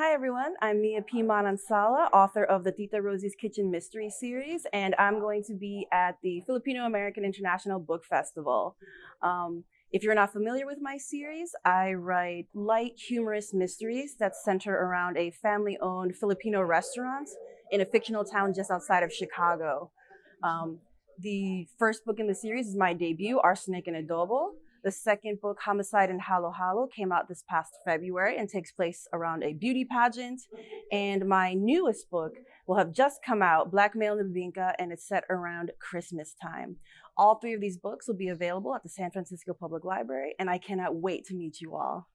Hi everyone, I'm Mia P. Manansala, author of the Tita Rosie's Kitchen Mystery Series, and I'm going to be at the Filipino American International Book Festival. Um, if you're not familiar with my series, I write light, humorous mysteries that center around a family-owned Filipino restaurant in a fictional town just outside of Chicago. Um, the first book in the series is my debut, Arsenic and Adobo, the second book, Homicide and Halo Halo, came out this past February and takes place around a beauty pageant. And my newest book will have just come out, Blackmail and Bibingka, and it's set around Christmas time. All three of these books will be available at the San Francisco Public Library, and I cannot wait to meet you all.